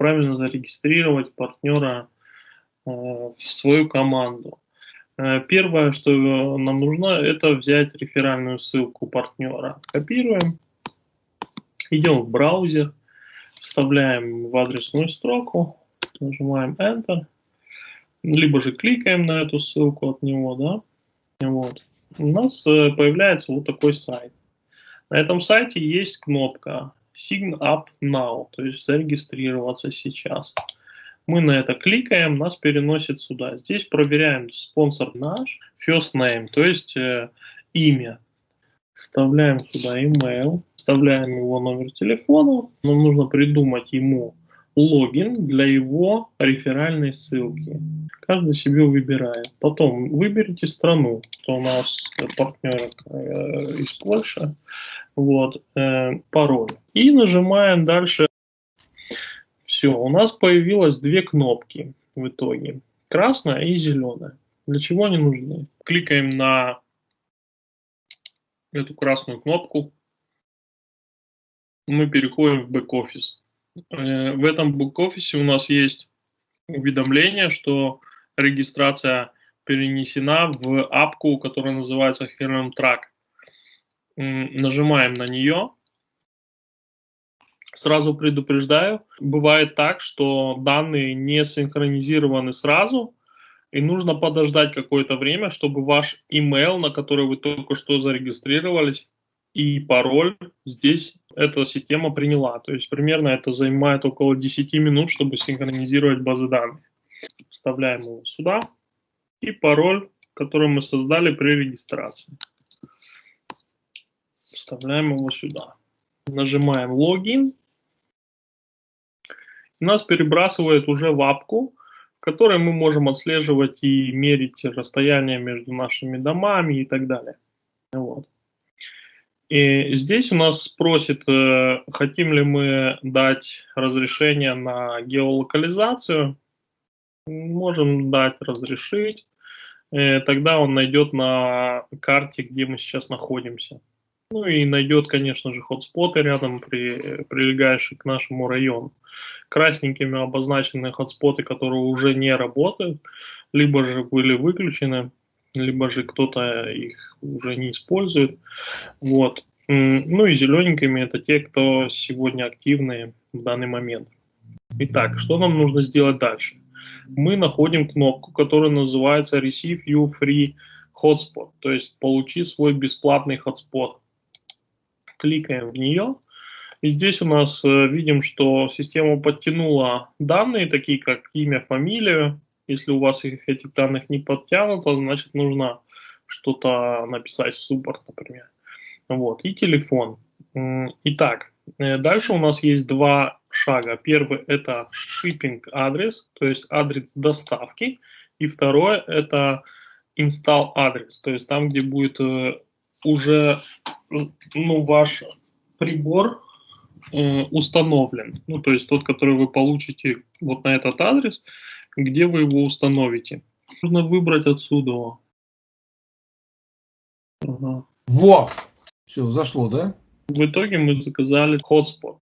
правильно зарегистрировать партнера э, в свою команду. Э, первое, что нам нужно, это взять реферальную ссылку партнера. Копируем, идем в браузер, вставляем в адресную строку, нажимаем Enter, либо же кликаем на эту ссылку от него, да, вот. У нас э, появляется вот такой сайт. На этом сайте есть кнопка Sign Up Now, то есть зарегистрироваться сейчас. Мы на это кликаем, нас переносит сюда. Здесь проверяем спонсор наш, first name, то есть э, имя. Вставляем сюда email, вставляем его номер телефона. Нам нужно придумать ему логин для его реферальной ссылки. Каждый себе выбирает. Потом выберите страну, что у нас партнер э, из Польши. Вот, э, пароль. И нажимаем дальше. Все, у нас появилось две кнопки в итоге. Красная и зеленая. Для чего они нужны? Кликаем на эту красную кнопку. Мы переходим в бэк-офис. Э, в этом бэк-офисе у нас есть уведомление, что регистрация перенесена в апку, которая называется Helm Track. Нажимаем на нее. Сразу предупреждаю, бывает так, что данные не синхронизированы сразу, и нужно подождать какое-то время, чтобы ваш email, на который вы только что зарегистрировались, и пароль здесь эта система приняла. То есть примерно это занимает около 10 минут, чтобы синхронизировать базы данных. Вставляем его сюда. И пароль, который мы создали при регистрации. Вставляем его сюда. Нажимаем логин. Нас перебрасывает уже в апку, в которой мы можем отслеживать и мерить расстояние между нашими домами и так далее. Вот. И здесь у нас спросит, э, хотим ли мы дать разрешение на геолокализацию. Можем дать разрешить. Э, тогда он найдет на карте, где мы сейчас находимся. Ну и найдет, конечно же, хотспоты рядом, при, прилегающие к нашему району. Красненькими обозначены хотспоты, которые уже не работают, либо же были выключены либо же кто-то их уже не использует. Вот. Ну и зелененькими это те, кто сегодня активны в данный момент. Итак, что нам нужно сделать дальше? Мы находим кнопку, которая называется Receive You Free Hotspot, то есть получи свой бесплатный hotspot. Кликаем в нее. И здесь у нас э, видим, что система подтянула данные, такие как имя, фамилию, если у вас их, этих данных не подтянуто, значит нужно что-то написать в суппорт, например. Вот, и телефон. Итак, э, дальше у нас есть два шага. Первый это shipping адрес, то есть адрес доставки. И второе это install адрес, то есть там, где будет э, уже ну, ваш прибор э, установлен. Ну, то есть тот, который вы получите вот на этот адрес, где вы его установите. Нужно выбрать отсюда. Ага. Во! Все, зашло, да? В итоге мы заказали hotspot.